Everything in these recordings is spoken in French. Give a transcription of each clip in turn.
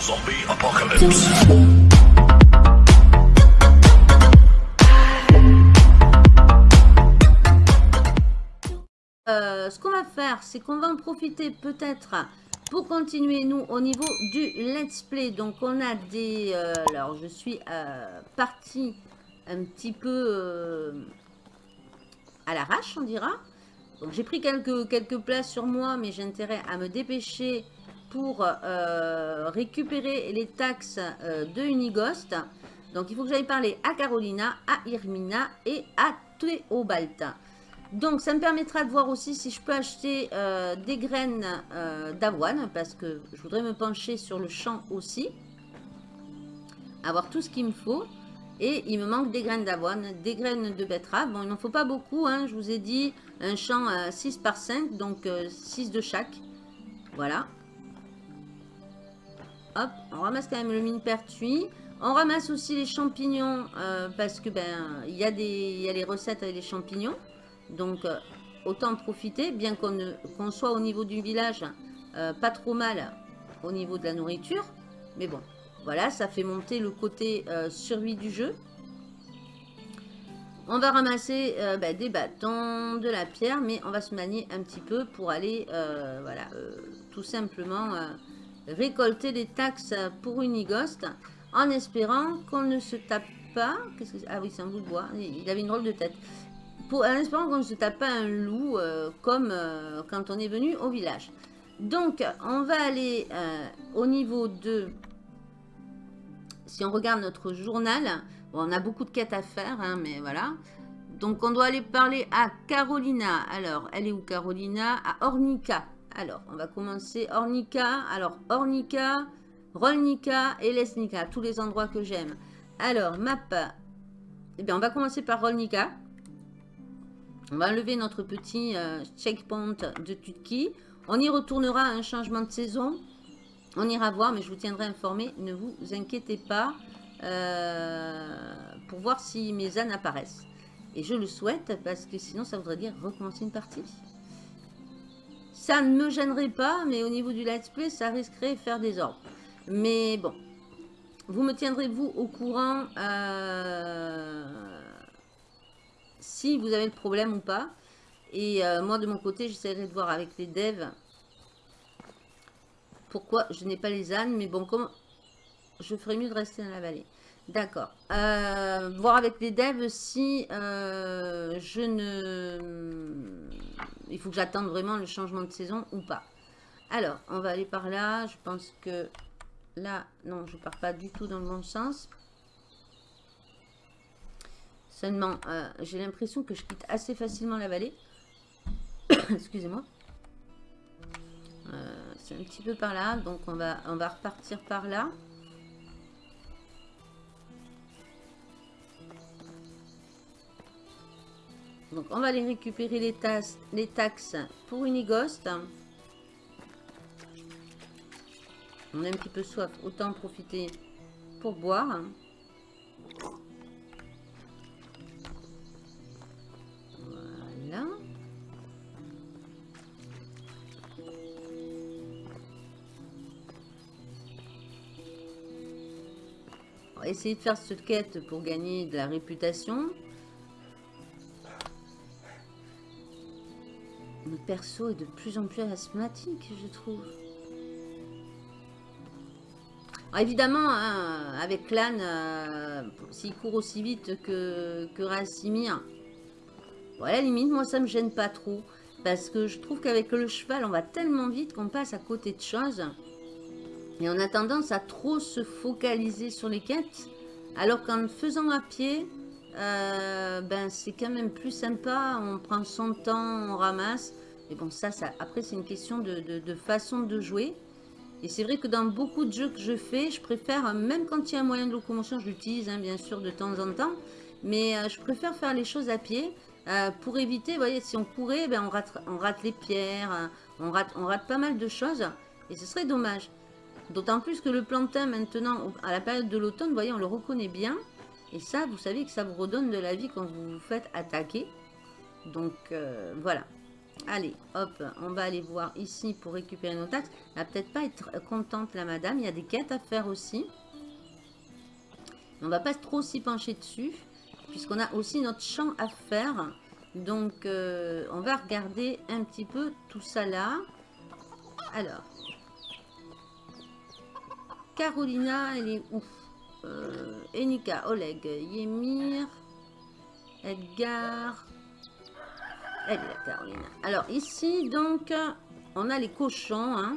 Zombie apocalypse. Euh, ce qu'on va faire, c'est qu'on va en profiter peut-être pour continuer, nous, au niveau du let's play. Donc, on a des... euh, alors, je suis euh, partie un petit peu euh, à l'arrache, on dira. Donc, j'ai pris quelques, quelques places sur moi, mais j'ai intérêt à me dépêcher pour euh, récupérer les taxes euh, de Unighost. Donc, il faut que j'aille parler à Carolina, à Irmina et à Théobald. Donc, ça me permettra de voir aussi si je peux acheter euh, des graines d'avoine, parce que je voudrais me pencher sur le champ aussi. Avoir tout ce qu'il me faut. Et il me manque des graines d'avoine, des graines de betterave. Bon, il n'en faut pas beaucoup, hein, je vous ai dit, un champ à 6 par 5, donc 6 de chaque. Voilà. On ramasse quand même le mine pertuis. On ramasse aussi les champignons, euh, parce que ben il y, a des- y a les recettes avec les champignons. Donc, euh, autant profiter, bien qu'on soit au niveau du village, euh, pas trop mal au niveau de la nourriture. Mais bon, voilà, ça fait monter le côté survie du jeu. On va ramasser bah, des bâtons, de la pierre, mais on va se manier un petit peu pour aller, voilà, tout simplement récolter les taxes pour Unighost, en espérant qu'on ne se tape pas. Ah oui, c'est un bout de bois. Il avait une drôle de tête en espérant qu'on ne se tape pas un loup euh, comme euh, quand on est venu au village. Donc, on va aller euh, au niveau de... Si on regarde notre journal, bon, on a beaucoup de quêtes à faire, hein, mais voilà. Donc, on doit aller parler à Carolina. Alors, elle est où Carolina? À Ornica. Alors, on va commencer Ornica. Alors, Ornica, Rolnica et Lesnica, tous les endroits que j'aime. Alors, map. Eh bien, on va commencer par Rolnica. On va enlever notre petit euh, checkpoint de Tutki. On y retournera à un changement de saison. On ira voir, mais je vous tiendrai informé. Ne vous inquiétez pas euh, pour voir si mes ânes apparaissent. Et je le souhaite parce que sinon ça voudrait dire recommencer une partie. Ça ne me gênerait pas, mais au niveau du let's play, ça risquerait de faire des ordres. Mais bon, vous me tiendrez vous au courant euh, si vous avez le problème ou pas. Et euh, moi, de mon côté, j'essaierai de voir avec les devs pourquoi je n'ai pas les ânes. Mais bon, comme je ferais mieux de rester dans la vallée. D'accord. Euh, voir avec les devs si je ne... Il faut que j'attende vraiment le changement de saison ou pas. Alors, on va aller par là. Je pense que là, non, je pars pas du tout dans le bon sens. Seulement, euh, j'ai l'impression que je quitte assez facilement la vallée. Excusez-moi. Euh, c'est un petit peu par là, donc on va, on va repartir par là. Donc on va aller récupérer les, taxes pour Unighost. On a un petit peu soif, autant en profiter pour boire. Voilà. On va essayer de faire cette quête pour gagner de la réputation. Perso est de plus en plus asthmatique, je trouve. Alors, évidemment, hein, avec l'âne, euh, s'il court aussi vite que, Rassimir, bon, à la limite, moi, ça me gêne pas trop. Parce que je trouve qu'avec le cheval, on va tellement vite qu'on passe à côté de choses. Et on a tendance à trop se focaliser sur les quêtes. Alors qu'en faisant à pied, euh, ben, c'est quand même plus sympa. On prend son temps, on ramasse. Et bon, ça, ça après, c'est une question de, de- façon de jouer. Et c'est vrai que dans beaucoup de jeux que je fais, je préfère, même quand il y a un moyen de locomotion, je l'utilise hein, bien sûr de temps en temps. Mais euh, je préfère faire les choses à pied euh, pour éviter, vous voyez, si on courait, ben, on, rate, on rate les pierres, euh, on rate, on rate pas mal de choses. Et ce serait dommage. D'autant plus que le plantain, maintenant, à la période de l'automne, vous voyez, on le reconnaît bien. Et ça, vous savez que ça vous redonne de la vie quand vous vous faites attaquer. Donc, euh, voilà. Allez, hop, on va aller voir ici pour récupérer nos taxes. Elle va peut-être pas être contente, la madame. Il y a des quêtes à faire aussi. On va pas trop s'y pencher dessus, puisqu'on a aussi notre champ à faire. Donc, euh, on va regarder un petit peu tout ça là. Alors. Carolina, elle est où? Euh, Enika, Oleg, Yemir, Edgar. Elle est là, Carolina. Alors, ici, donc, on a les cochons. Hein.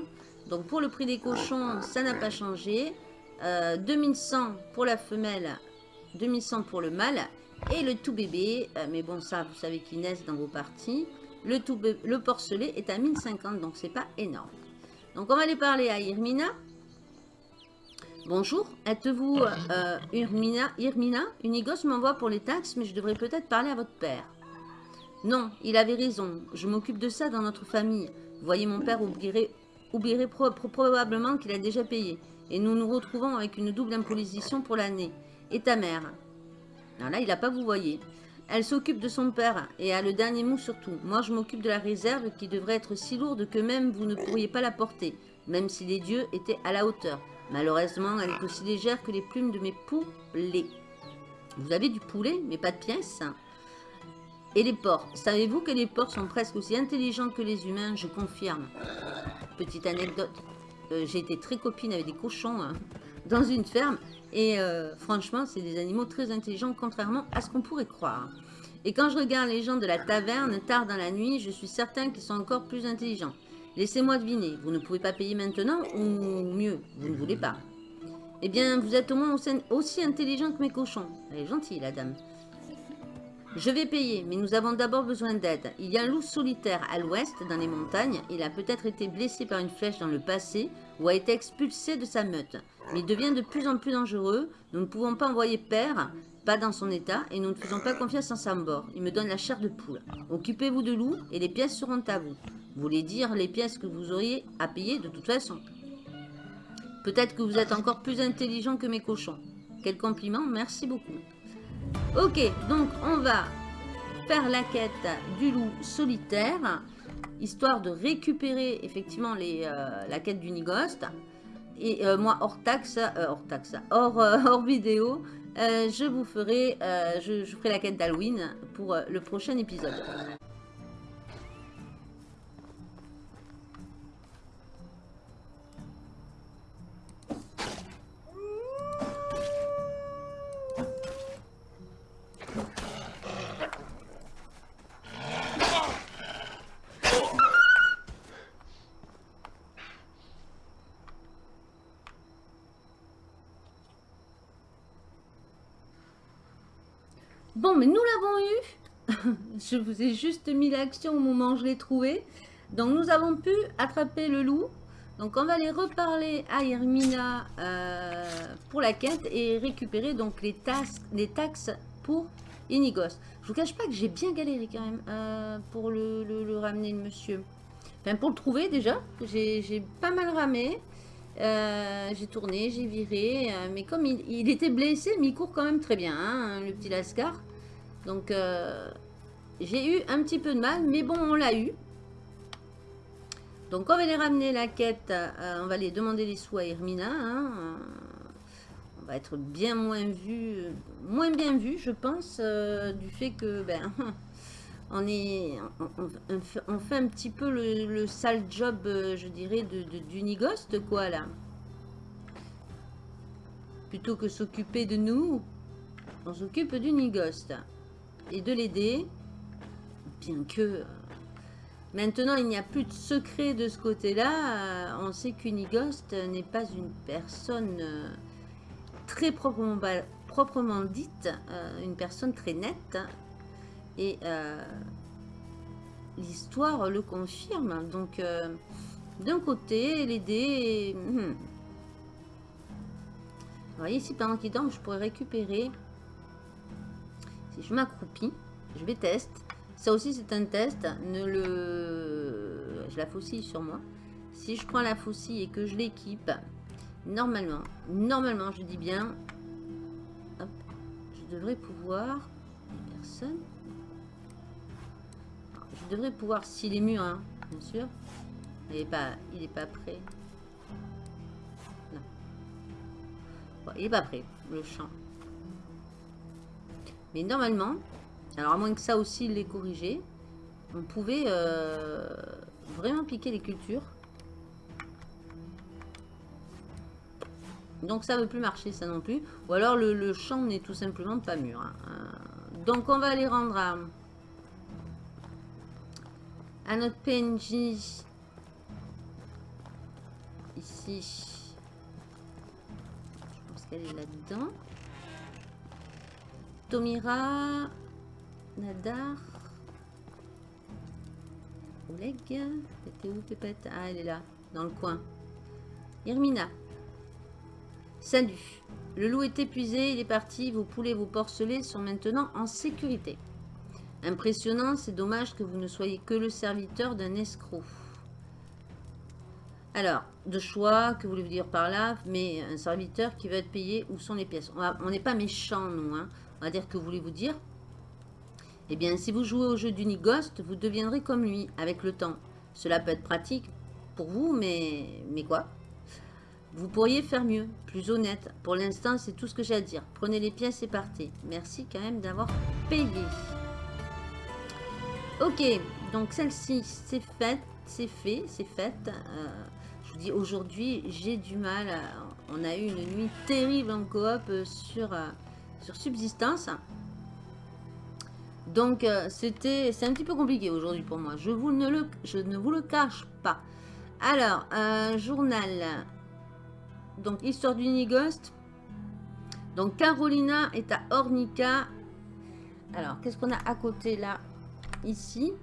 Donc, pour le prix des cochons, ça n'a pas changé. 2100 euh, pour la femelle, 2100 pour le mâle. Et le tout bébé, euh, mais bon ça vous savez qu'ils naissent dans vos parties. Le, tout le porcelet est à 1050 donc c'est pas énorme. Donc on va aller parler à Irmina. Bonjour, êtes-vous euh, Irmina, Irmina? Unigos m'envoie pour les taxes mais je devrais peut-être parler à votre père. Non, il avait raison, je m'occupe de ça dans notre famille. Voyez mon père oublierait, probablement qu'il a déjà payé. Et nous nous retrouvons avec une double imposition pour l'année. Et ta mère là, il n'a pas vous voyez. Elle s'occupe de son père et a le dernier mot surtout. Moi, je m'occupe de la réserve qui devrait être si lourde que même vous ne pourriez pas la porter, même si les dieux étaient à la hauteur. Malheureusement, elle est aussi légère que les plumes de mes poulets. Vous avez du poulet, mais pas de pièces Et les porcs. Savez-vous que les porcs sont presque aussi intelligents que les humains Je confirme. Petite anecdote. Euh, j'ai été très copine avec des cochons hein, dans une ferme. Et euh, franchement, c'est des animaux très intelligents, contrairement à ce qu'on pourrait croire. Et quand je regarde les gens de la taverne tard dans la nuit, je suis certain qu'ils sont encore plus intelligents. Laissez-moi deviner, vous ne pouvez pas payer maintenant ou mieux, vous ne voulez pas? Eh bien, vous êtes au moins aussi intelligent que mes cochons. Elle est gentille, la dame. Je vais payer, mais nous avons d'abord besoin d'aide. Il y a un loup solitaire à l'ouest, dans les montagnes. Il a peut-être été blessé par une flèche dans le passé ou a été expulsé de sa meute. Mais il devient de plus en plus dangereux. Nous ne pouvons pas envoyer père, pas dans son état, et nous ne faisons pas confiance en sa. Il me donne la chair de poule. Occupez-vous de loup et les pièces seront à vous. Vous voulez dire les pièces que vous auriez à payer de toute façon. Peut-être que vous êtes encore plus intelligent que mes cochons. Quel compliment, merci beaucoup. Ok, donc on va faire la quête du loup solitaire, histoire de récupérer effectivement les, euh, la quête du Nigost. Et euh, moi, hors taxe, euh, hors taxe, hors, hors vidéo, je vous ferai, je ferai la quête d'Halloween pour le prochain épisode. Je vous ai juste mis l'action au moment où je l'ai trouvé. Donc, nous avons pu attraper le loup. Donc, on va aller reparler à Hermina euh, pour la quête et récupérer donc les, taxes pour Inigos. Je vous cache pas que j'ai bien galéré quand même euh, pour le, ramener, le monsieur. Enfin, pour le trouver déjà, j'ai pas mal ramé. Euh, j'ai tourné, j'ai viré, mais comme il, était blessé, mais il court quand même très bien, hein, le petit Lascar. Donc, euh, j'ai eu un petit peu de mal, mais bon, on l'a eu. Donc, on va les ramener la quête. Euh, on va les demander les sous à Hermina. Hein. on va être bien moins vu, moins bien vu, je pense, euh, du fait que, ben, on est, on, fait, un petit peu le, sale job, je dirais, de, d'Unigost, quoi, là. Plutôt que s'occuper de nous, on s'occupe d'Unigost et de l'aider. Bien que euh, maintenant il n'y a plus de secret de ce côté-là, euh, on sait qu'Unigost n'est pas une personne euh, très proprement, proprement dite, une personne très nette. Et l'histoire le confirme. Donc, d'un côté, l'aider... Hmm. Vous voyez, ici, pendant qu'il dort, je pourrais récupérer si je m'accroupis, je vais tester. Ça aussi, c'est un test. Ne le... Je la faucille sur moi. Si je prends la faucille et que je l'équipe, normalement, normalement, je dis bien, je devrais pouvoir... Personne. Je devrait pouvoir, s'il est mûr, hein, bien sûr. Il n'est pas, il est pas prêt. Non. il n'est pas prêt, le champ. Mais normalement, alors à moins que ça aussi l'ait corrigé, on pouvait euh, vraiment piquer les cultures. Donc ça ne veut plus marcher ça non plus. Ou alors le, champ n'est tout simplement pas mûr. Hein. Euh, donc on va aller rendre à notre PNJ ici. Je pense qu'elle est là-dedans. Tomira, Nadar, Oleg, était où Pépette? Ah, elle est là, dans le coin. Irmina. Salut. Le loup est épuisé, il est parti. Vos poulets, vos porcelets sont maintenant en sécurité. Impressionnant, c'est dommage que vous ne soyez que le serviteur d'un escroc. Alors, de choix, que voulez-vous dire par là? Mais un serviteur qui va être payé, où sont les pièces? On n'est pas méchants, nous. Hein. On va dire que voulez-vous dire Eh bien, si vous jouez au jeu d'Unighost, vous deviendrez comme lui, avec le temps. Cela peut être pratique pour vous, mais, mais quoi? Vous pourriez faire mieux, plus honnête. Pour l'instant, c'est tout ce que j'ai à dire. Prenez les pièces et partez. Merci quand même d'avoir payé. Ok, donc celle-ci, c'est fait, c'est fait, c'est fait. Euh, je vous dis, aujourd'hui, j'ai du mal. on a eu une nuit terrible en coop sur... Euh, sur subsistance. Donc, euh, c'était, c'est un petit peu compliqué aujourd'hui pour moi. Je, vous ne le, je ne vous le cache pas. Alors, un journal. Donc, histoire d'Unighost. Donc, Carolina est à Ornica. Alors, qu'est-ce qu'on a à côté là? Ici.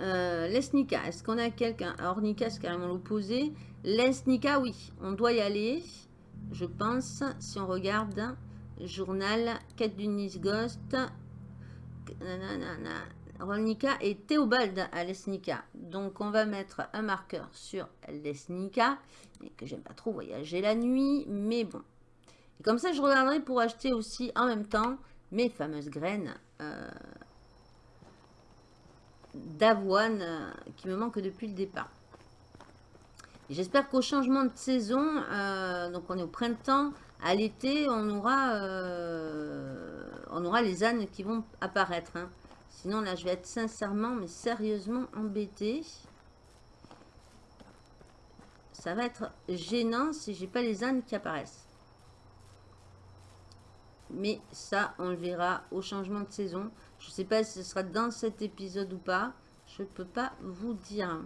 Euh, Lesnica, est-ce qu'on a quelqu'un? Ornica, c'est carrément l'opposé. Lesnica, oui, on doit y aller je pense, si on regarde, journal, quête du Ghost, Rolnika et Théobald à Lesnica. Donc on va mettre un marqueur sur Lesnica, et que j'aime pas trop voyager la nuit, mais bon. Et comme ça, je regarderai pour acheter aussi en même temps mes fameuses graines euh, d'avoine euh, qui me manquent depuis le départ. J'espère qu'au changement de saison, euh, donc on est au printemps, à l'été, on aura, euh, on aura les ânes qui vont apparaître. Hein. Sinon, là, je vais être sincèrement, mais sérieusement embêtée. Ça va être gênant si j'ai pas les ânes qui apparaissent. Mais ça, on le verra au changement de saison. Je ne sais pas si ce sera dans cet épisode ou pas. Je ne peux pas vous dire.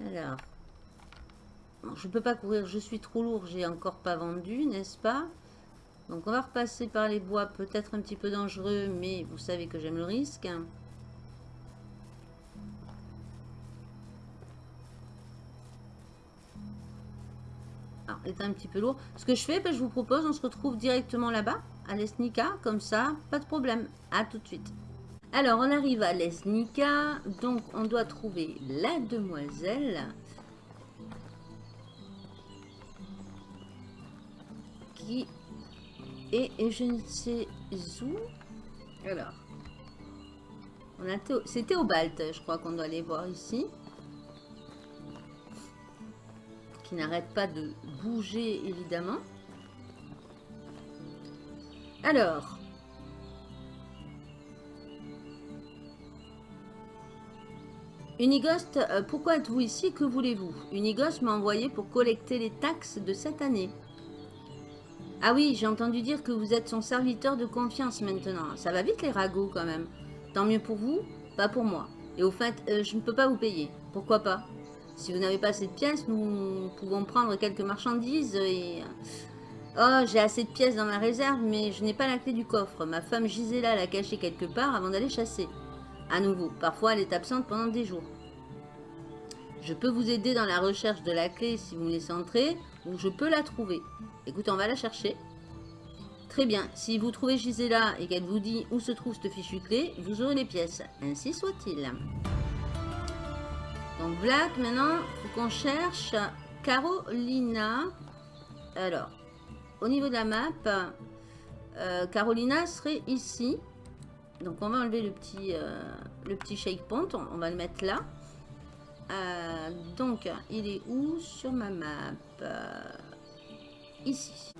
Alors, je ne peux pas courir, je suis trop lourd, j'ai encore pas vendu, n'est-ce pas? Donc on va repasser par les bois, peut-être un petit peu dangereux, mais vous savez que j'aime le risque. Alors, est un petit peu lourd. Ce que je fais, ben, je vous propose, on se retrouve directement là-bas, à l'Esnica, comme ça, pas de problème. À tout de suite. Alors, on arrive à l'Esnica. Donc, on doit trouver la demoiselle. Et je ne sais où. Alors, c'est Théobald, je crois qu'on doit aller voir ici. Qui n'arrête pas de bouger, évidemment. Alors, Unighost, euh, pourquoi êtes-vous ici? Que voulez-vous? Unighost m'a envoyé pour collecter les taxes de cette année. Ah oui, j'ai entendu dire que vous êtes son serviteur de confiance maintenant. Ça va vite les ragots quand même. Tant mieux pour vous, pas pour moi. Et au fait, euh, je ne peux pas vous payer. Pourquoi pas? Si vous n'avez pas assez de pièces, nous pouvons prendre quelques marchandises et... Oh, j'ai assez de pièces dans la réserve, mais je n'ai pas la clé du coffre. Ma femme Gisela l'a cachée quelque part avant d'aller chasser. À nouveau, parfois elle est absente pendant des jours. Je peux vous aider dans la recherche de la clé si vous me laissez entrer, je peux la trouver. Écoutez, on va la chercher. Très bien, si vous trouvez Gisela et qu'elle vous dit où se trouve cette fichue clé, vous aurez les pièces. Ainsi soit-il. Donc Black, maintenant, il faut qu'on cherche Carolina. Alors, au niveau de la map, euh, Carolina serait ici. Donc on va enlever le petit, euh, le petit shake pont. On, on va le mettre là. Euh, donc il est où sur ma map? Euh, Ici.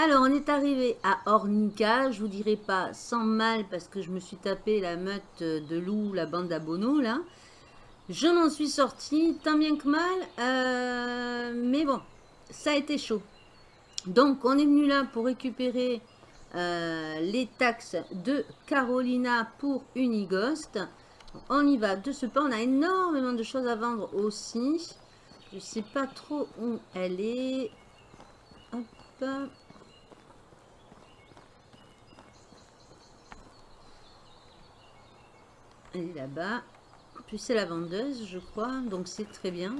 Alors, on est arrivé à Ornica. Je vous dirai pas sans mal parce que je me suis tapé la meute de loup, la bande d'abonneaux là. Je m'en suis sortie tant bien que mal. euh, mais bon, ça a été chaud. Donc, on est venu là pour récupérer euh, les taxes de Carolina pour Unighost. On y va de ce pas. On a énormément de choses à vendre aussi. Je sais pas trop où elle est. Hop. Elle est là-bas. Puis c'est la vendeuse, je crois. Donc c'est très bien.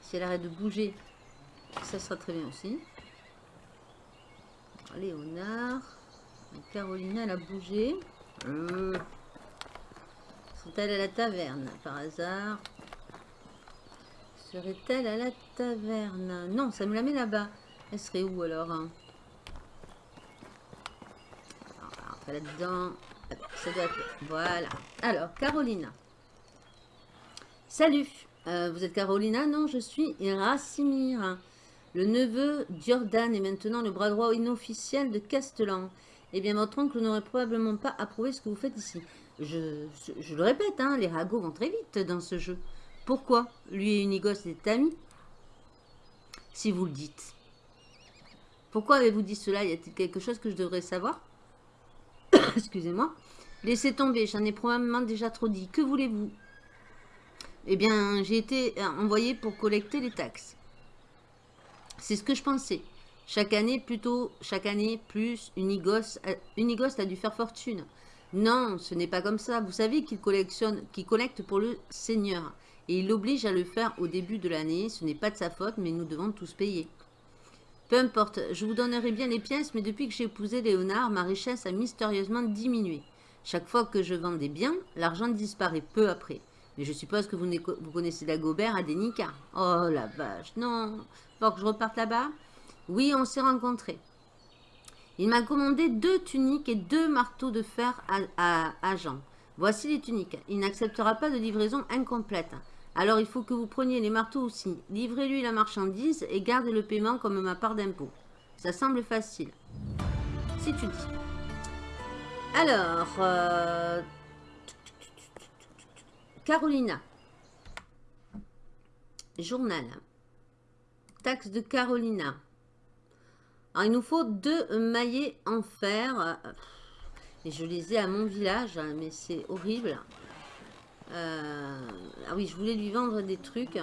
Si elle arrête de bouger, ça sera très bien aussi. Léonard. Carolina, elle a bougé. Hum. Sont-elles à la taverne, par hasard? Serait-elle à la taverne? Non, ça me la met là-bas. Elle serait où alors hein? Là-dedans. Voilà. Alors, Carolina. Salut. Euh, vous êtes Carolina? Non, je suis Rassimir. Le neveu d'Jordan est maintenant le bras droit inofficiel de Castellan. Eh bien, votre oncle n'aurait probablement pas approuvé ce que vous faites ici. Je, je le répète, hein, les ragots vont très vite dans ce jeu. Pourquoi? Lui et Unigos étaient amis? Si vous le dites. Pourquoi avez-vous dit cela? Y a-t-il quelque chose que je devrais savoir? Excusez-moi. Laissez tomber, j'en ai probablement déjà trop dit. Que voulez-vous? Eh bien, j'ai été envoyé pour collecter les taxes. C'est ce que je pensais. Chaque année, plutôt, chaque année, plus, Unigos, Unigos a dû faire fortune. Non, ce n'est pas comme ça. Vous savez qu'il collectionne, qu'il collecte pour le Seigneur. Et il l'oblige à le faire au début de l'année. Ce n'est pas de sa faute, mais nous devons tous payer. Peu importe, je vous donnerai bien les pièces, mais depuis que j'ai épousé Léonard, ma richesse a mystérieusement diminué. Chaque fois que je vends des biens, l'argent disparaît peu après. Mais je suppose que vous, vous connaissez Dagobert à Denica. Oh la vache, non. Faut que je reparte là-bas? Oui, on s'est rencontrés. Il m'a commandé deux tuniques et deux marteaux de fer à, à, à Jean. Voici les tuniques. Il n'acceptera pas de livraison incomplète. Alors il faut que vous preniez les marteaux aussi. Livrez-lui la marchandise et gardez le paiement comme ma part d'impôt. Ça semble facile. Si tu. Alors, euh... Carolina. Journal. Taxe de Carolina. Alors, il nous faut deux maillets en fer. Et je les ai à mon village, hein, mais c'est horrible. Euh, ah oui, je voulais lui vendre des trucs.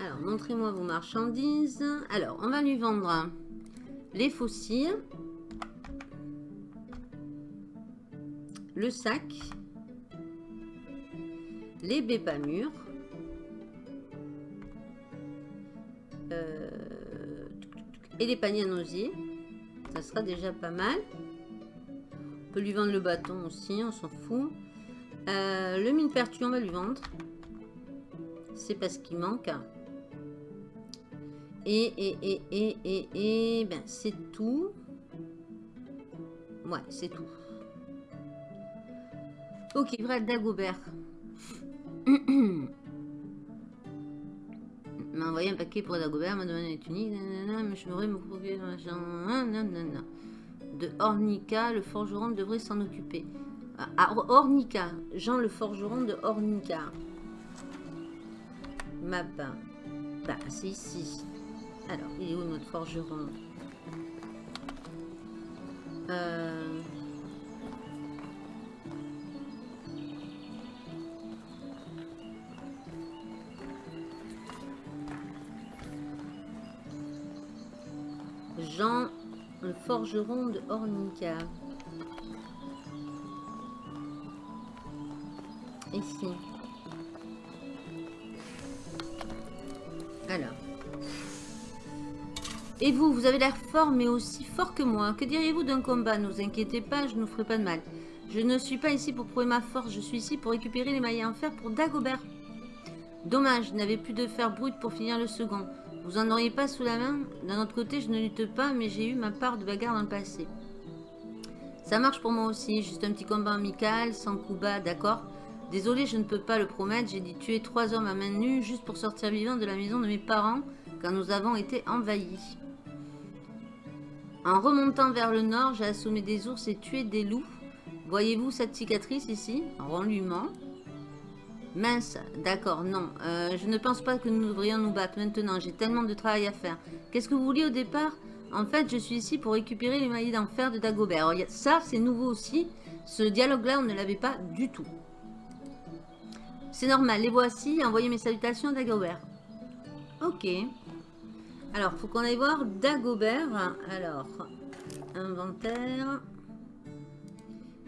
Alors, montrez-moi vos marchandises. Alors, on va lui vendre les fossiles. Le sac. Les bébamures. Euh, et les paniers à nosier. Ça sera déjà pas mal. On peut lui vendre le bâton aussi, on s'en fout. Euh, le mine pertu, on va lui vendre. C'est parce qu'il manque. Et, et, et, et, et, et, ben, c'est tout. Ouais, c'est tout. Ok, vrai, Dagobert. m'a envoyé un paquet pour Dagobert, m'a donné une tunique, mais je me procurer De Ornica, le forgeron devrait s'en occuper. Ah, Ornica, Jean le forgeron de Ornica. Map. Bah, c'est ici. Alors, il est où notre forgeron? Euh... Jean, forgeron de. Ici. Alors. Et vous, vous avez l'air fort, mais aussi fort que moi. Que diriez-vous d'un combat? Ne vous inquiétez pas, je ne vous ferai pas de mal. Je ne suis pas ici pour prouver ma force, je suis ici pour récupérer les mailles en fer pour Dagobert. Dommage, je n'avais plus de fer brut pour finir le second. Vous en auriez pas sous la main? D'un autre côté, je ne lutte pas, mais j'ai eu ma part de bagarre dans le passé. Ça marche pour moi aussi, juste un petit combat amical, sans coup bas, d'accord? Désolé, je ne peux pas le promettre, j'ai dit tuer trois hommes à main nue juste pour sortir vivant de la maison de mes parents quand nous avons été envahis. En remontant vers le nord, j'ai assommé des ours et tué des loups. Voyez-vous cette cicatrice ici? Rends lui Mince, d'accord, non. Euh, je ne pense pas que nous devrions nous battre maintenant. J'ai tellement de travail à faire. Qu'est-ce que vous vouliez au départ? En fait, je suis ici pour récupérer les mailles d'enfer de Dagobert. ça, c'est nouveau aussi. Ce dialogue-là, on ne l'avait pas du tout. C'est normal, les voici. Envoyez mes salutations à Dagobert. Ok. Alors, faut qu'on aille voir Dagobert. Alors, inventaire.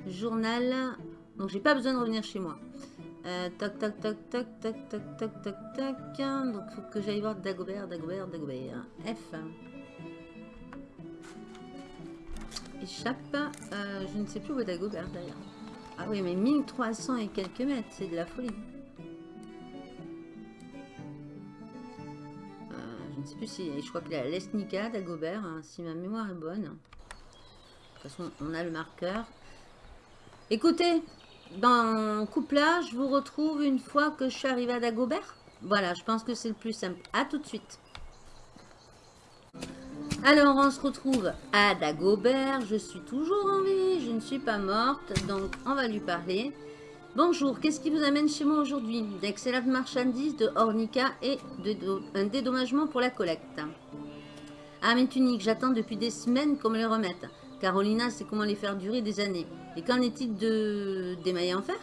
Journal. Donc, j'ai pas besoin de revenir chez moi. Euh, tac, tac, tac, tac, tac, tac, tac, tac, tac. Donc, faut que j'aille voir Dagobert, Dagobert, Dagobert. F. Échappe. Euh, je ne sais plus où est Dagobert, d'ailleurs. Ah oui, mais 1300 et quelques mètres, c'est de la folie. Euh, je ne sais plus si... Je crois qu'il est à l'Esnica, Dagobert, hein, si ma mémoire est bonne. De toute façon, on a le marqueur. Écoutez, dans couplage, je vous retrouve une fois que je suis arrivée à Dagobert. Voilà, je pense que c'est le plus simple. À tout de suite. Alors, on se retrouve à Dagobert. Je suis toujours en vie, je ne suis pas morte, donc on va lui parler. Bonjour, qu'est-ce qui vous amène chez moi aujourd'hui? D'excellentes marchandises, de Ornica et de, un dédommagement pour la collecte. Ah, mes tuniques, j'attends depuis des semaines qu'on me les remette. Carolina c'est comment les faire durer des années. Et qu'en est-il de... des mailles en fer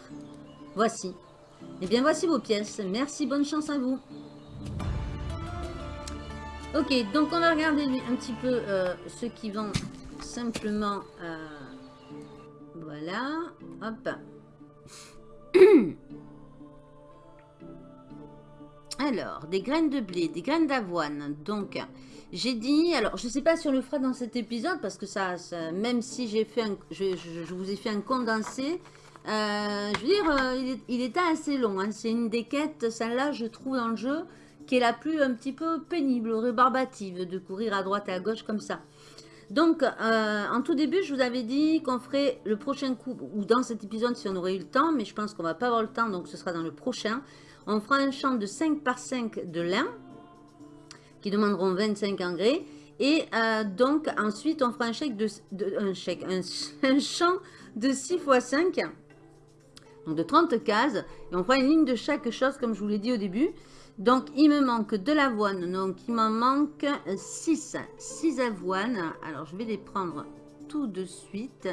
Voici. Eh bien, voici vos pièces. Merci, bonne chance à vous. Ok, donc on va regarder un petit peu euh, ce qui vont simplement... Euh, voilà. Hop. Alors, des graines de blé, des graines d'avoine. Donc, j'ai dit, alors je ne sais pas si on le fera dans cet épisode, parce que ça, même si j'ai fait je, vous ai fait un condensé, euh, je veux dire, euh, il, était assez long. Hein. C'est une des quêtes, celle-là, je trouve dans le jeu, qui est la plus un petit peu pénible, rébarbative, de courir à droite et à gauche comme ça. Donc, euh, en tout début, je vous avais dit qu'on ferait le prochain coup, ou dans cet épisode si on aurait eu le temps, mais je pense qu'on va pas avoir le temps, donc ce sera dans le prochain. On fera un champ de 5 par 5 de lin, demanderont 25 engrais. Et euh, donc, ensuite, on fera un chèque de, un, chèque, un, champ de 6 x 5, donc de 30 cases. Et on fera une ligne de chaque chose, comme je vous l'ai dit au début. Donc, il me manque de l'avoine. Donc, il m'en manque 6. 6 avoines. Alors, je vais les prendre tout de suite.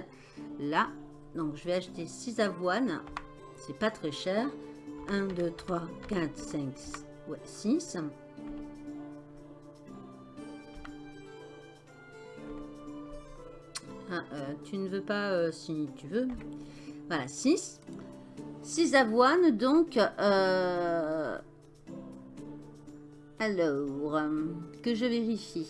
Là. Donc, je vais acheter 6 avoines. C'est pas très cher. 1, 2, 3, 4, 5, ouais, 6. Ah, euh, tu ne veux pas, euh, si tu veux. Voilà, 6. 6 avoines, donc. Euh, alors, que je vérifie.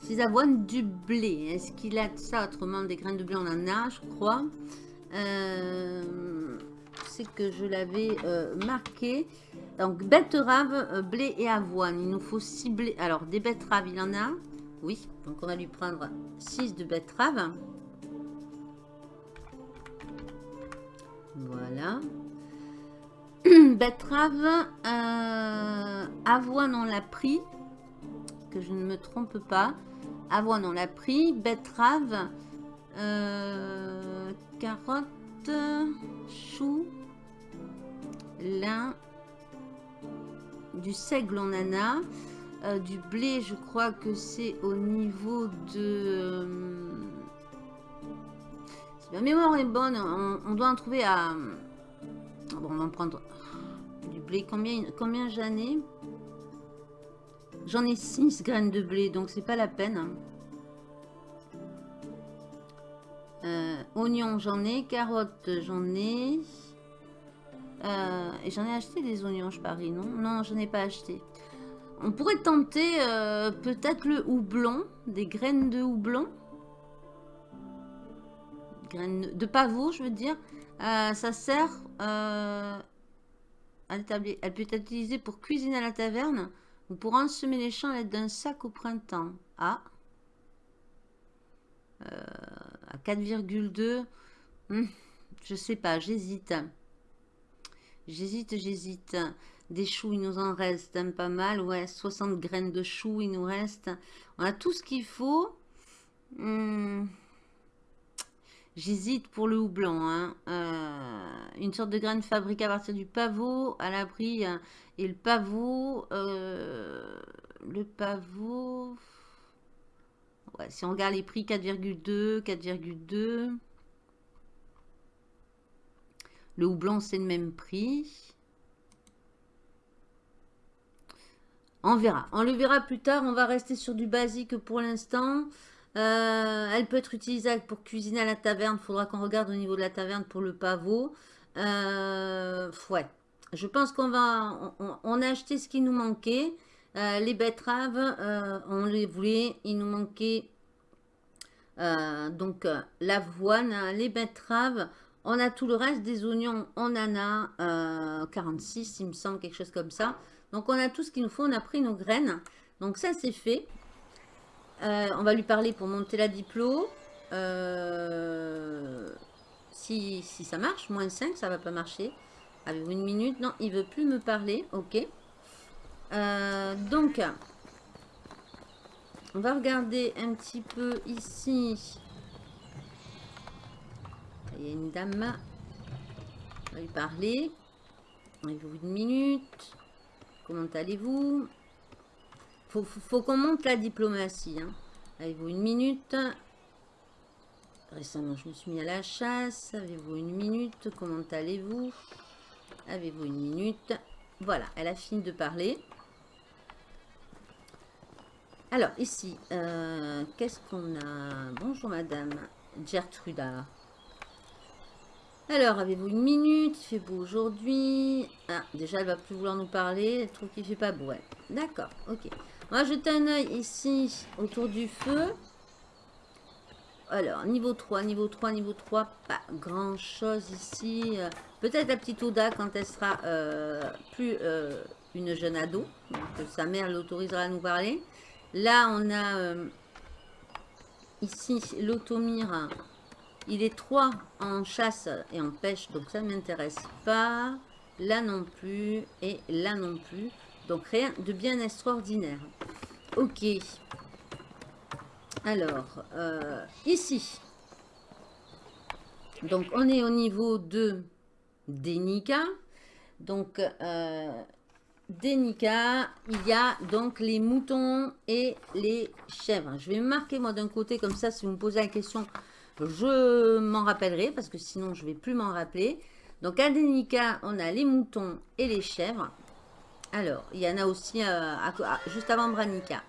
Petits avoines, du blé. Est-ce qu'il a de ça autrement Des graines de blé, on en a, je crois. C'est que je l'avais marqué. Donc, betterave, blé et avoine. Il nous faut 6 blés. Alors, des betteraves, il en a. Oui, donc on va lui prendre 6 de betteraves. Voilà. Betterave, avoine, on l'a pris. Que je ne me trompe pas. Avoine, on l'a pris. Betterave, carotte, chou, lin, du seigle en a. Euh, du blé, je crois que c'est au niveau de... Euh, si ma mémoire est bonne, on, doit en trouver à... Bon, on va en prendre du blé. Combien, combien j'en ai? J'en ai 6 graines de blé, donc c'est pas la peine. Euh, oignons, j'en ai. Carottes, j'en ai. Euh, et j'en ai acheté des oignons, je parie, non? Non, je n'ai pas acheté. On pourrait tenter euh, peut-être le houblon, des graines de houblon. Graines de pavot, je veux dire. ça sert à l'établir. Elle peut être utilisée pour cuisiner à la taverne ou pour ensemer les champs à l'aide d'un sac au printemps. Ah à 4,2. Hmm, je sais pas, j'hésite. J'hésite, j'hésite. Des choux, il nous en reste pas mal. Ouais, 60 graines de choux, il nous reste. On a tout ce qu'il faut. Hmm, j'hésite pour le houblon. Hein. Euh, une sorte de graine fabriquée à partir du pavot à l'abri. Hein. Et le pavot, euh, le pavot, si on regarde les prix, 4,2, 4,2. Le houblon, c'est le même prix. On verra. On le verra plus tard. On va rester sur du basique pour l'instant. Euh, elle peut être utilisable pour cuisiner à la taverne. Faudra qu'on regarde au niveau de la taverne pour le pavot. Euh, ouais. Je pense qu'on va... on, a acheté ce qui nous manquait. Euh, les betteraves, on les voulait, il nous manquait donc l'avoine, les betteraves, on a tout le reste des oignons, on en a 46, il me semble, quelque chose comme ça. Donc on a tout ce qu'il nous faut, on a pris nos graines. Donc ça c'est fait. on va lui parler pour monter la diplo. si, si ça marche, moins 5, ça va pas marcher. Avez-vous une minute Non, il veut plus me parler, ok. Euh, donc, on va regarder un petit peu ici. Il y a une dame. On va lui parler. Avez-vous une minute Comment allez-vous? Faut, qu'on monte la diplomatie. Hein. Avez-vous une minute? Récemment, je me suis mis à la chasse. Avez-vous une minute? Comment allez-vous? Avez-vous une minute? Voilà, elle a fini de parler. Alors, ici, euh, qu'est-ce qu'on a? Bonjour, madame Gertruda. Alors, avez-vous une minute? Il fait beau aujourd'hui. Ah, déjà, elle va plus vouloir nous parler. Elle trouve qu'il fait pas beau. D'accord, ok. On va jeter un oeil ici, autour du feu. Alors, niveau 3, niveau 3, niveau 3, pas grand-chose ici. Euh, peut-être la petite Oda quand elle sera euh, plus une jeune ado. Sa mère l'autorisera à nous parler. Là, on a euh, ici l'automire. Il est 3 en chasse et en pêche, donc ça ne m'intéresse pas. Là non plus et là non plus. Donc rien de bien extraordinaire. Ok. Alors, euh, ici. Donc on est au niveau de Denika. Donc, euh, Denica, il y a donc les moutons et les chèvres. Je vais marquer moi d'un côté, comme ça, si vous me posez la question, je m'en rappellerai, parce que sinon, je ne vais plus m'en rappeler. Donc, à Denica, on a les moutons et les chèvres. Alors, il y en a aussi euh, juste avant Branica.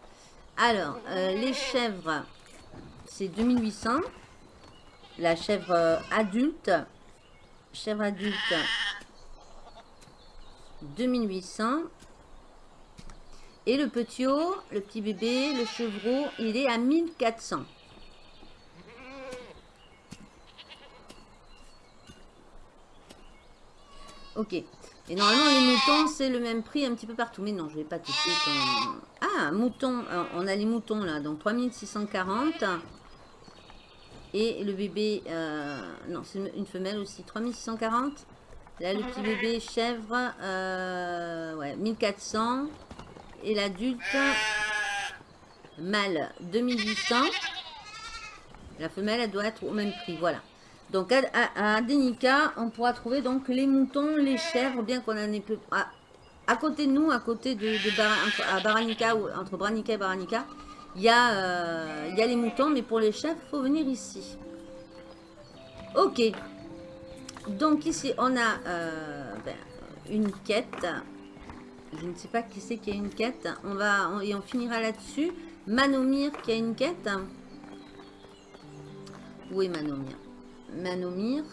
Alors, euh, les chèvres, c'est 2800. La chèvre adulte, chèvre adulte, 2800. Et le petit haut, le petit bébé, le chevreau, il est à 1400. Ok. Et normalement, les moutons, c'est le même prix un petit peu partout. Mais non, je vais pas ton... Ah, mouton. on a les moutons là. Donc 3640. Et le bébé... Euh, non, c'est une femelle aussi. 3640. Là, le petit bébé chèvre. Euh, ouais, 1400. Et l'adulte... Mâle, 2800. La femelle, elle doit être au même prix. Voilà. Donc à, à, Denica, on pourra trouver donc les moutons, les chèvres, bien qu'on en ait peu. À, côté de nous, à côté de, Baranica, ou entre Branica et Baranica, il y, a, euh, les moutons, mais pour les chèvres, il faut venir ici. Ok. Donc ici, on a euh, ben, une quête. Je ne sais pas qui c'est qui a une quête. On va, et on finira là-dessus. Manomir qui a une quête. Où est Manomir Manomir.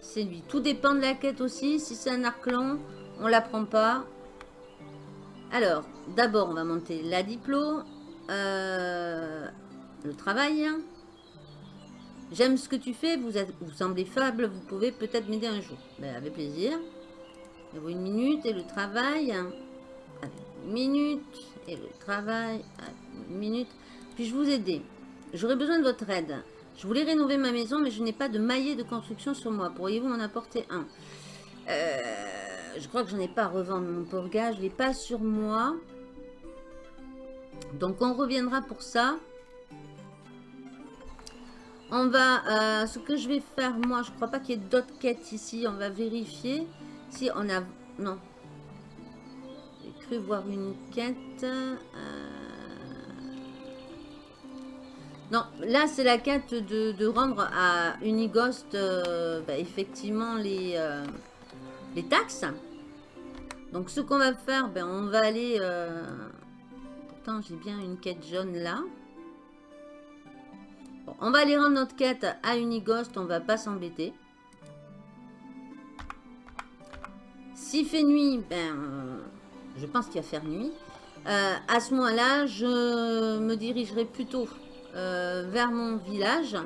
C'est lui. Tout dépend de la quête aussi. Si c'est un arc long, on la prend pas. Alors, d'abord, on va monter la diplo. Euh, le travail. J'aime ce que tu fais. Vous, êtes, vous semblez faible. Vous pouvez peut-être m'aider un jour. Ben, avec plaisir. une minute. Et le travail? une minute. Et le travail. une minute. Puis-je vous aider? J'aurais besoin de votre aide. Je voulais rénover ma maison, mais je n'ai pas de maillet de construction sur moi. Pourriez-vous m'en apporter un? Euh, Je crois que je n'ai pas à revendre mon pauvre. Je ne l'ai pas sur moi. Donc, on reviendra pour ça. On va... Euh, ce que je vais faire, moi, je ne crois pas qu'il y ait d'autres quêtes ici. On va vérifier si on a... Non. J'ai cru voir une quête. Euh, non, là c'est la quête de, rendre à Unighost euh, bah, effectivement les, euh, les taxes. Donc ce qu'on va faire, ben, on va aller... Euh, pourtant j'ai bien une quête jaune là. on va aller rendre notre quête à Unighost, on va pas s'embêter. S'il fait nuit, ben, je pense qu'il va faire nuit. à ce moment-là, je me dirigerai plutôt vers mon village.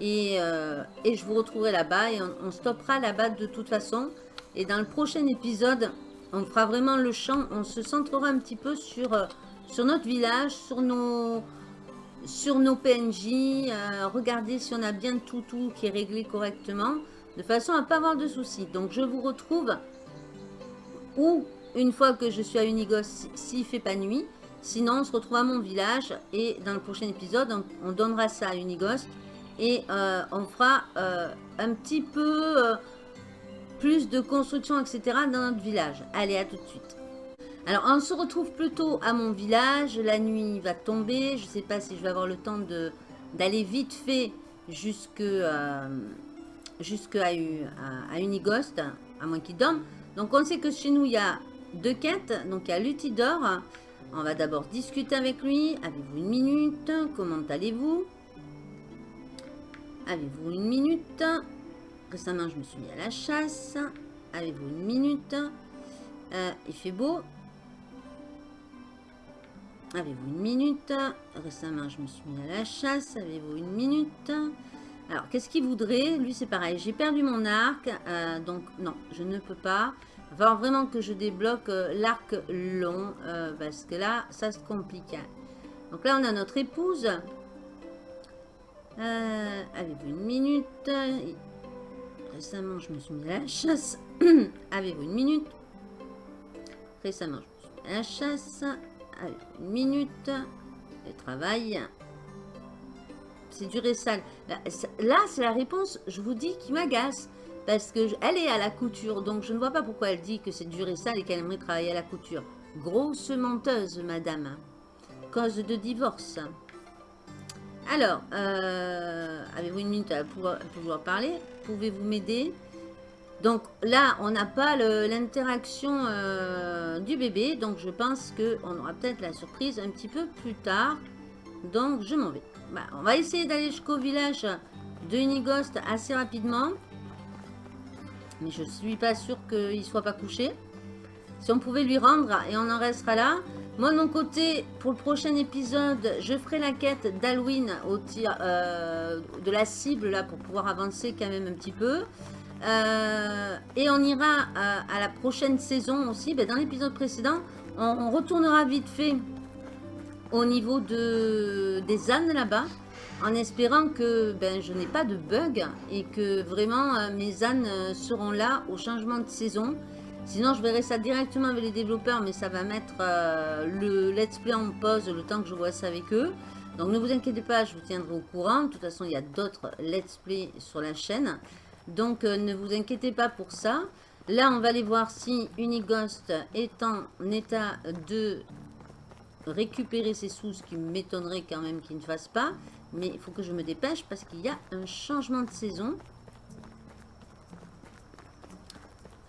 Et, euh, et, je vous retrouverai là-bas et on, stoppera là-bas de toute façon. Et dans le prochain épisode, on fera vraiment le champ. On se centrera un petit peu sur, euh, sur notre village, sur nos, sur nos PNJ. regarder si on a bien tout, tout qui est réglé correctement. De façon à pas avoir de soucis. Donc je vous retrouve ou une fois que je suis à Unigos, s'il fait pas nuit. Sinon, on se retrouve à mon village et dans le prochain épisode, on, donnera ça à Unighost et euh, on fera euh, un petit peu euh, plus de construction, etc. dans notre village. Allez, à tout de suite. Alors, on se retrouve plutôt à mon village. La nuit va tomber. Je ne sais pas si je vais avoir le temps d'aller vite fait jusque, jusque à, à, à moins qu'il dorme. Donc, on sait que chez nous, il y a deux quêtes. Donc, il y a Lutidor on va d'abord discuter avec lui. Avez-vous une minute? Comment allez-vous? Avez-vous une minute? Récemment, je me suis mis à la chasse. Avez-vous une minute? Euh, Il fait beau? Avez-vous une minute? Récemment, je me suis mis à la chasse. Avez-vous une minute? Alors, qu'est-ce qu'il voudrait? Lui, c'est pareil. J'ai perdu mon arc. Euh, donc, non, je ne peux pas. Va vraiment que je débloque euh, l'arc long. Euh, parce que là, ça se complique. Hein. Donc là, on a notre épouse. Euh, Avez-vous une minute Récemment, je me suis mis à la chasse. Avez-vous une minute Récemment, je me suis mis à la chasse. Avez-vous une minute Le travail. C'est dur et sale. Là, c'est la réponse, je vous dis, qui m'agace. Parce qu'elle est à la couture, donc je ne vois pas pourquoi elle dit que c'est dur et sale et qu'elle aimerait travailler à la couture. Grosse menteuse, madame. Cause de divorce. Alors, euh, avez-vous une minute à pouvoir, parler? Pouvez-vous m'aider? Donc là, on n'a pas l'interaction euh, du bébé, donc je pense qu'on aura peut-être la surprise un petit peu plus tard. Donc je m'en vais. Bah, on va essayer d'aller jusqu'au village de Unigost assez rapidement. Mais je ne suis pas sûre qu'il ne soit pas couché. Si on pouvait lui rendre, et on en restera là. Moi, de mon côté, pour le prochain épisode, je ferai la quête d'Halloween au tir euh, de la cible, là, pour pouvoir avancer quand même un petit peu. Euh, et on ira à, la prochaine saison aussi. Ben, dans l'épisode précédent, on, retournera vite fait au niveau de, des ânes là-bas. En espérant que ben, je n'ai pas de bug et que vraiment euh, mes ânes seront là au changement de saison. Sinon, je verrai ça directement avec les développeurs, mais ça va mettre euh, le let's play en pause le temps que je vois ça avec eux. Donc, ne vous inquiétez pas, je vous tiendrai au courant. De toute façon, il y a d'autres let's play sur la chaîne. Donc, euh, ne vous inquiétez pas pour ça. Là, on va aller voir si Unighost est en état de récupérer ses sous, ce qui m'étonnerait quand même qu'il ne fasse pas. Mais il faut que je me dépêche parce qu'il y a un changement de saison.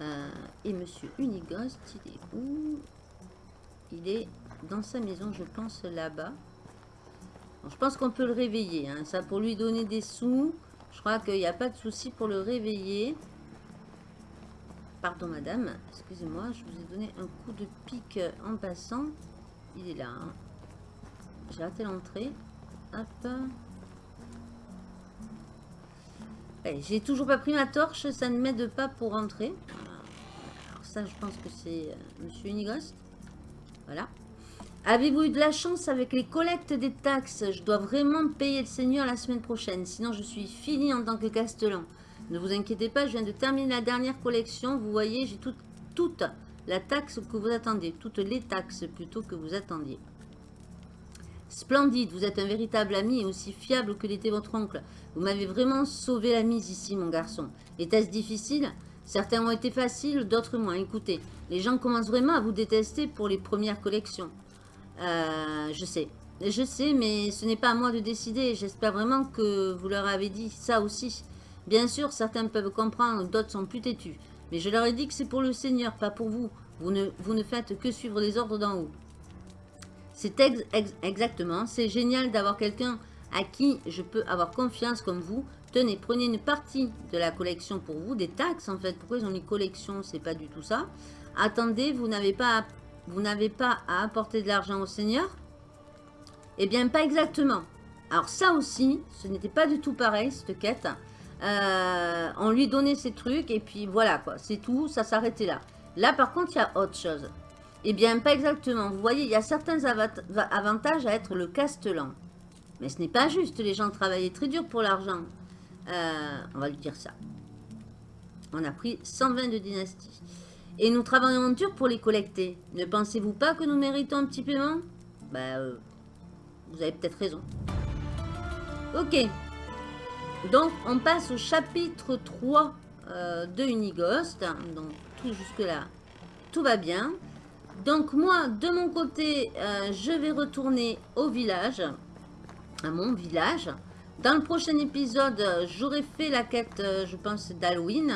Euh, et Monsieur Unighost, il est où? Il est dans sa maison, je pense, là-bas. je pense qu'on peut le réveiller. Hein. Ça, pour lui donner des sous, je crois qu'il n'y a pas de souci pour le réveiller. Pardon, madame. Excusez-moi, je vous ai donné un coup de pique en passant. Il est là. Hein. J'ai raté l'entrée. Hop. J'ai toujours pas pris ma torche, ça ne m'aide pas pour rentrer ça, je pense que c'est euh, Monsieur Unighost. Voilà. Avez-vous eu de la chance avec les collectes des taxes? Je dois vraiment payer le Seigneur la semaine prochaine, sinon je suis fini en tant que castellan. Ne vous inquiétez pas, je viens de terminer la dernière collection. Vous voyez, j'ai toute la taxe que vous attendez, toutes les taxes plutôt que vous attendiez. Splendide, vous êtes un véritable ami et aussi fiable que l'était votre oncle. Vous m'avez vraiment sauvé la mise ici, mon garçon. Était-ce difficile? Certains ont été faciles, d'autres moins. Écoutez, les gens commencent vraiment à vous détester pour les premières collections. Euh, je sais. Je sais, mais ce n'est pas à moi de décider. J'espère vraiment que vous leur avez dit ça aussi. Bien sûr, certains peuvent comprendre, d'autres sont plus têtus. Mais je leur ai dit que c'est pour le Seigneur, pas pour vous. Vous ne, vous ne faites que suivre les ordres d'en haut. C'est exactement. C'est génial d'avoir quelqu'un à qui je peux avoir confiance comme vous. Tenez, prenez une partie de la collection pour vous, des taxes en fait. Pourquoi ils ont mis collection? C'est pas du tout ça. Attendez, vous n'avez pas, vous n'avez pas à apporter de l'argent au Seigneur? Eh bien, pas exactement. Alors ça aussi, ce n'était pas du tout pareil, cette quête. Euh, on lui donnait ses trucs et puis voilà quoi, c'est tout, ça s'arrêtait là. Là par contre, il y a autre chose. Eh bien, pas exactement. Vous voyez, il y a certains avantages à être le castellan. Mais ce n'est pas juste, les gens travaillaient très dur pour l'argent. Euh, on va lui dire ça. On a pris 120 de dynastie. Et nous travaillons dur pour les collecter. Ne pensez-vous pas que nous méritons un petit paiement? Bah, euh, vous avez peut-être raison. Ok. Donc, on passe au chapitre 3 euh, de Unighost. Donc, tout jusque-là, tout va bien. Donc, moi, de mon côté, je vais retourner au village à mon village. Dans le prochain épisode, j'aurai fait la quête, euh, je pense, d'Halloween.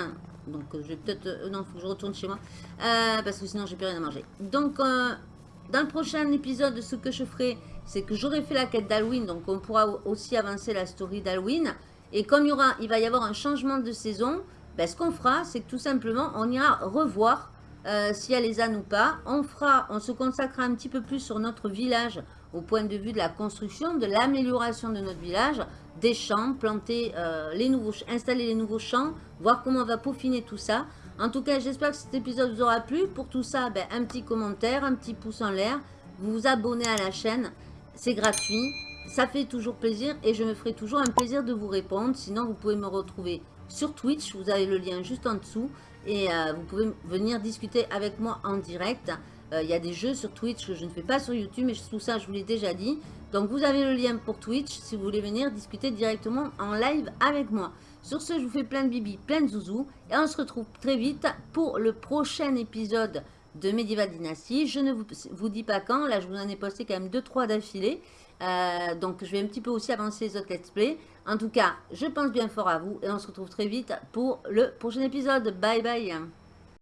Donc, euh, je vais peut-être... Euh, non, il faut que je retourne chez moi. parce que sinon, j'ai plus rien à manger. Donc, dans le prochain épisode, ce que je ferai, c'est que j'aurai fait la quête d'Halloween. Donc, on pourra aussi avancer la story d'Halloween. Et comme il va y avoir un changement de saison, ben, ce qu'on fera, c'est que tout simplement, on ira revoir s'il y a les ânes ou pas. On, fera, on se consacrera un petit peu plus sur notre village au point de vue de la construction, de l'amélioration de notre village, des champs, planter euh, les nouveaux, installer les nouveaux champs, voir comment on va peaufiner tout ça. En tout cas, j'espère que cet épisode vous aura plu. Pour tout ça, ben, un petit commentaire, un petit pouce en l'air, vous vous abonnez à la chaîne, c'est gratuit, ça fait toujours plaisir et je me ferai toujours un plaisir de vous répondre. Sinon, vous pouvez me retrouver sur Twitch, vous avez le lien juste en dessous et euh, vous pouvez venir discuter avec moi en direct. Euh, il y a des jeux sur Twitch que je ne fais pas sur YouTube, mais tout ça, je vous l'ai déjà dit. Donc, vous avez le lien pour Twitch si vous voulez venir discuter directement en live avec moi. Sur ce, je vous fais plein de bibi, plein de zouzous. Et on se retrouve très vite pour le prochain épisode de Medieval Dynasty. Je ne vous dis pas quand. Là, je vous en ai posté quand même 2-3 d'affilée. Euh, donc, je vais un petit peu aussi avancer les autres let's play. En tout cas, je pense bien fort à vous. Et on se retrouve très vite pour le prochain épisode. Bye bye